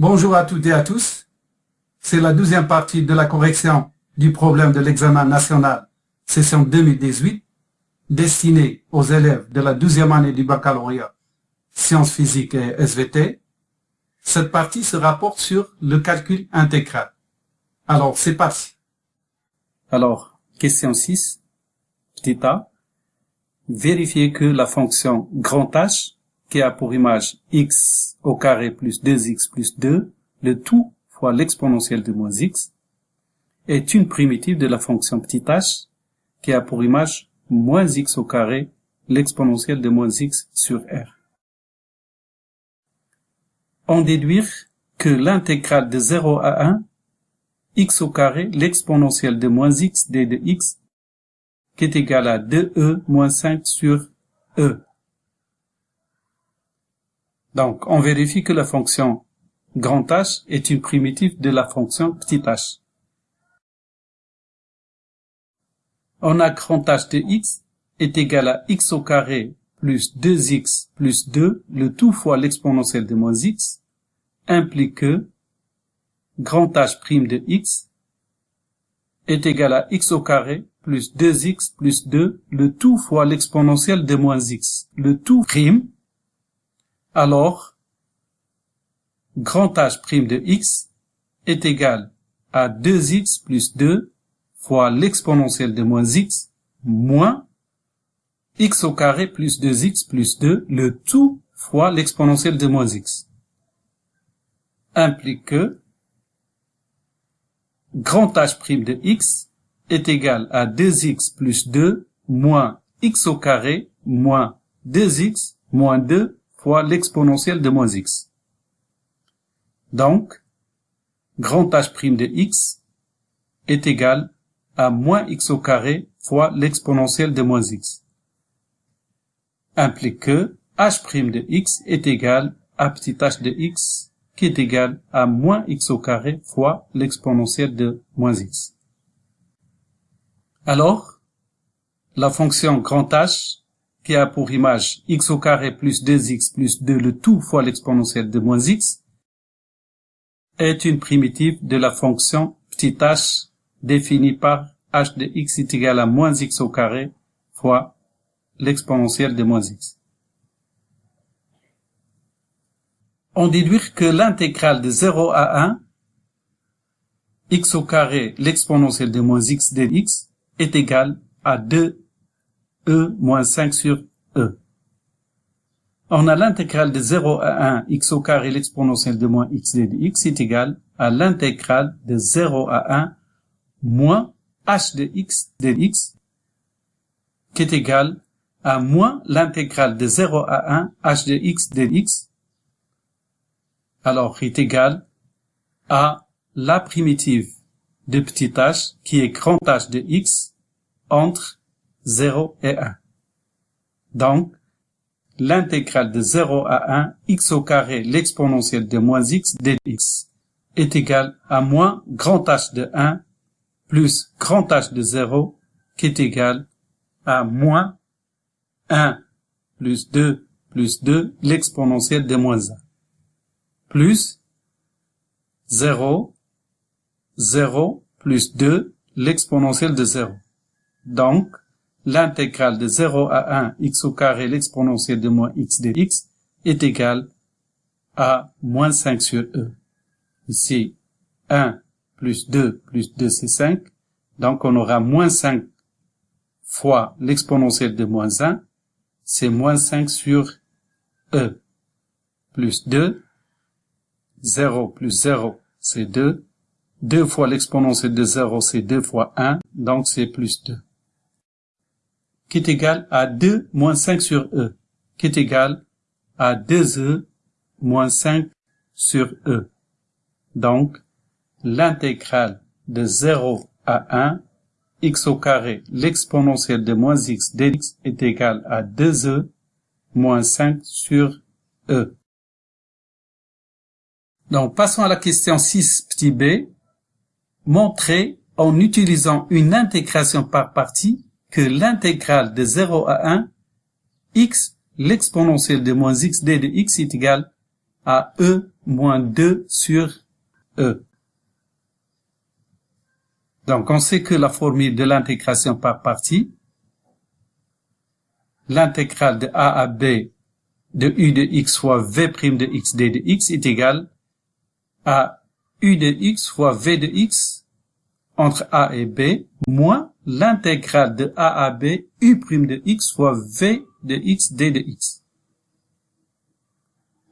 Bonjour à toutes et à tous. C'est la deuxième partie de la correction du problème de l'examen national session 2018 destiné aux élèves de la douzième année du baccalauréat sciences physiques et SVT. Cette partie se rapporte sur le calcul intégral. Alors, c'est parti. Alors, question 6, petit a. Vérifiez que la fonction grand H, qui a pour image x au carré plus 2x plus 2, le tout fois l'exponentielle de moins x, est une primitive de la fonction petit h, qui a pour image moins x au carré, l'exponentielle de moins x sur r. On déduire que l'intégrale de 0 à 1 x au carré, l'exponentielle de moins x d de x, qui est égal à 2e moins 5 sur e. Donc, on vérifie que la fonction grand H est une primitive de la fonction petit h. On a grand H de x est égal à x au carré plus 2x plus 2, le tout fois l'exponentielle de moins x, implique que grand H' de x est égal à x au carré plus 2x plus 2, le tout fois l'exponentielle de moins x. Le tout prime, alors grand H' de x est égal à 2x plus 2 fois l'exponentielle de moins x moins x au carré plus 2x plus 2, le tout fois l'exponentielle de moins x. Implique que grand H' de x est égal à 2x plus 2 moins x au carré moins 2x moins 2 fois l'exponentielle de moins x. Donc, grand H' de x est égal à moins x au carré fois l'exponentielle de moins x. Implique que h' de x est égal à petit h de x qui est égal à moins x au carré fois l'exponentielle de moins x. Alors, la fonction grand H, qui a pour image x au carré plus 2x plus 2 le tout fois l'exponentielle de moins x, est une primitive de la fonction petit h définie par h de x est égal à moins x au carré fois l'exponentielle de moins x. on déduire que l'intégrale de 0 à 1, x au carré, l'exponentielle de moins x de x, est égale à 2e moins 5 sur e. On a l'intégrale de 0 à 1, x au carré, l'exponentielle de moins x de x est égale à l'intégrale de 0 à 1 moins h de x de x, qui est égal à moins l'intégrale de 0 à 1 h de x de x, alors est égal à la primitive de petit h qui est grand H de x entre 0 et 1. Donc, l'intégrale de 0 à 1 x au carré l'exponentielle de moins x de x est égal à moins grand H de 1 plus grand H de 0 qui est égal à moins 1 plus 2 plus 2 l'exponentielle de moins 1 plus 0, 0 plus 2, l'exponentielle de 0. Donc, l'intégrale de 0 à 1 x au carré l'exponentielle de moins x de x est égale à moins 5 sur e. Ici, 1 plus 2 plus 2 c'est 5. Donc on aura moins 5 fois l'exponentielle de moins 1, c'est moins 5 sur e. Plus 2 0 plus 0, c'est 2. 2 fois l'exponentielle de 0, c'est 2 fois 1, donc c'est plus 2. Qui est égal à 2 moins 5 sur e, qui est égal à 2e moins 5 sur e. Donc, l'intégrale de 0 à 1, x au carré, l'exponentielle de moins x dx est égal à 2e moins 5 sur e. Donc, passons à la question 6 petit b. Montrer en utilisant une intégration par partie que l'intégrale de 0 à 1 x l'exponentielle de moins x d de x est égale à e moins 2 sur e. Donc, on sait que la formule de l'intégration par partie, l'intégrale de a à b de u de x fois v' de x d de x est égale à u de x fois v de x entre a et b moins l'intégrale de a à b u' de x fois v de x d de x.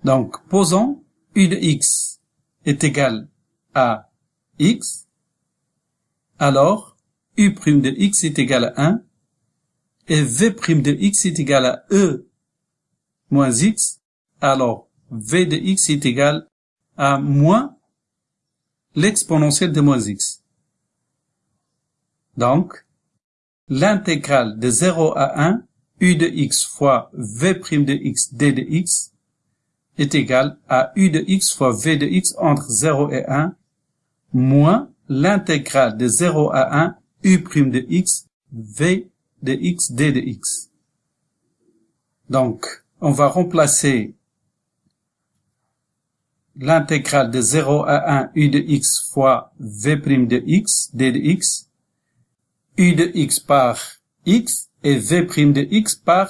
Donc, posons u de x est égal à x, alors u' de x est égal à 1 et v' de x est égal à e moins x, alors v de x est égal à moins l'exponentielle de moins x. Donc, l'intégrale de 0 à 1, u de x fois v' de x d de x est égal à u de x fois v de x entre 0 et 1 moins l'intégrale de 0 à 1 u' de x v de x d de x. Donc, on va remplacer l'intégrale de 0 à 1 u de x fois v' de x d de x, u de x par x et v' de x par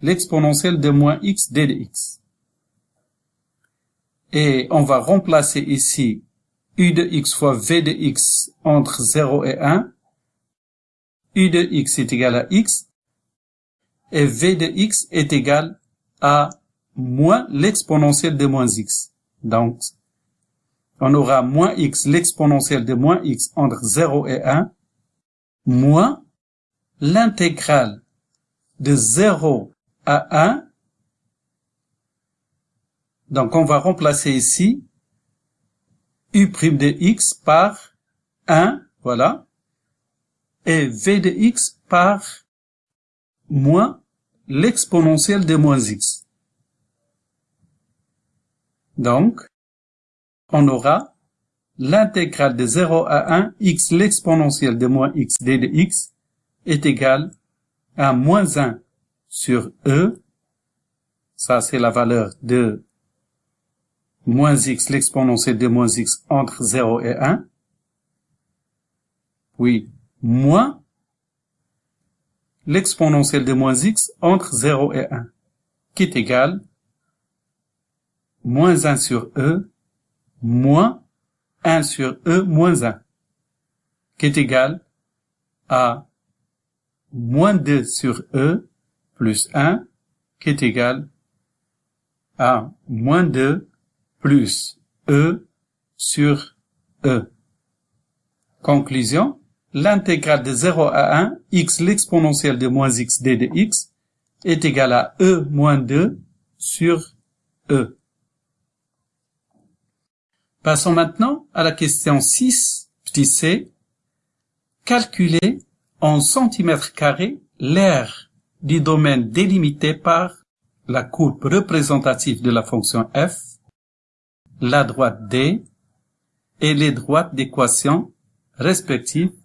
l'exponentielle de moins x d de x. Et on va remplacer ici u de x fois v de x entre 0 et 1. u de x est égal à x et v de x est égal à moins l'exponentielle de moins x. Donc, on aura moins x, l'exponentielle de moins x entre 0 et 1, moins l'intégrale de 0 à 1. Donc, on va remplacer ici u' de x par 1, voilà, et v de x par moins l'exponentielle de moins x. Donc, on aura l'intégrale de 0 à 1 x l'exponentielle de moins x d de x est égale à moins 1 sur e, ça c'est la valeur de moins x l'exponentielle de moins x entre 0 et 1, oui, moins l'exponentielle de moins x entre 0 et 1, qui est égal moins 1 sur e moins 1 sur e moins 1, qui est égal à moins 2 sur e plus 1, qui est égal à moins 2 plus e sur e. Conclusion, l'intégrale de 0 à 1, x l'exponentielle de moins x d de x, est égale à e moins 2 sur e. Passons maintenant à la question 6, petit c. Calculer en centimètres carrés l'aire du domaine délimité par la courbe représentative de la fonction f, la droite d et les droites d'équation respectives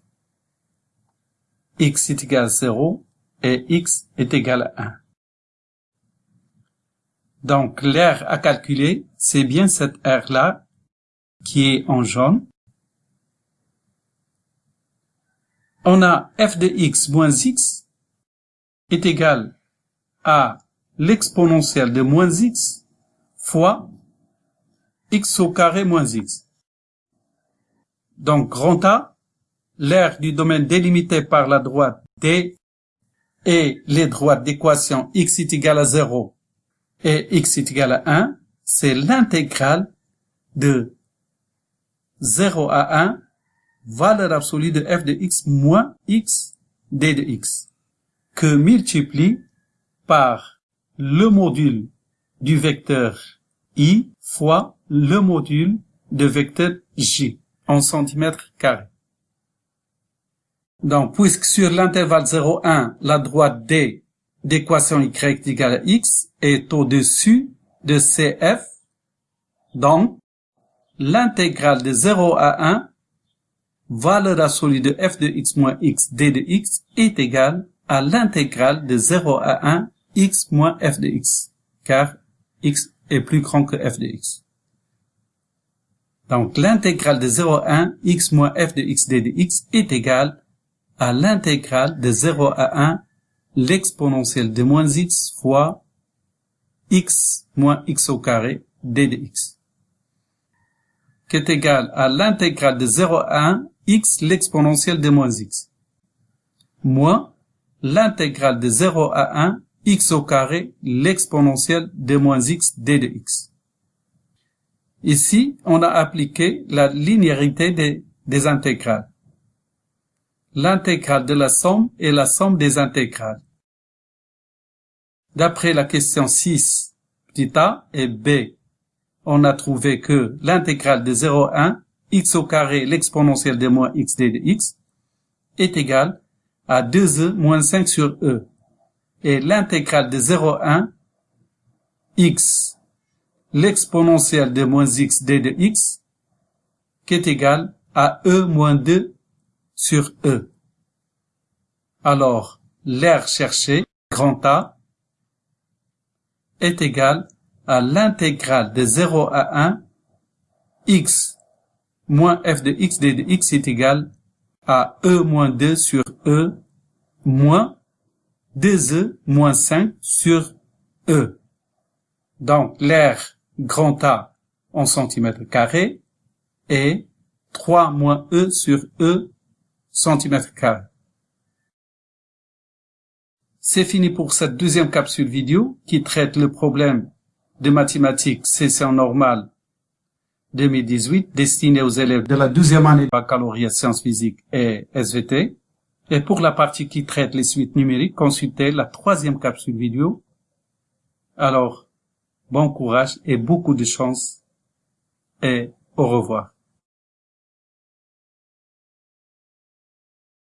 x est égal à 0 et x est égal à 1. Donc l'aire à calculer, c'est bien cette aire-là qui est en jaune. On a f de x moins x est égal à l'exponentielle de moins x fois x au carré moins x. Donc grand A l'aire du domaine délimité par la droite D et les droites d'équation x est égal à 0 et x est égal à 1, c'est l'intégrale de 0 à 1, valeur absolue de f de x moins x d de x, que multiplie par le module du vecteur i fois le module de vecteur j en centimètres carrés. Donc, puisque sur l'intervalle 0,1, la droite D d'équation y égale à x est au-dessus de CF, donc l'intégrale de 0 à 1, valeur absolue de f de x moins x d de x est égale à l'intégrale de 0 à 1 x moins f de x, car x est plus grand que f de x. Donc l'intégrale de 0 à 1 x moins f de x d de x est égale à l'intégrale de 0 à 1 l'exponentielle de moins x fois x moins x au carré d de x qui est égal à l'intégrale de 0 à 1 x l'exponentielle de moins x moins l'intégrale de 0 à 1 x au carré l'exponentielle de moins x d de x. Ici, on a appliqué la linéarité des, des intégrales l'intégrale de la somme est la somme des intégrales. D'après la question 6, petit a et b, on a trouvé que l'intégrale de 0 à 1, x au carré l'exponentielle de moins x d de x, est égale à 2e moins 5 sur e. Et l'intégrale de 0 à 1, x, l'exponentielle de moins x d de x, qui est égale à e moins 2 sur E. Alors, l'air cherché, grand A, est égal à l'intégrale de 0 à 1, x moins f de x d de x est égal à E moins 2 sur E moins 2E moins 5 sur E. Donc, l'air grand A en centimètres carrés est 3 moins E sur E centimètres carrés. C'est fini pour cette deuxième capsule vidéo qui traite le problème de mathématiques session normale 2018 destiné aux élèves de la deuxième année baccalauréat sciences physiques et SVT. Et pour la partie qui traite les suites numériques, consultez la troisième capsule vidéo. Alors, bon courage et beaucoup de chance et au revoir.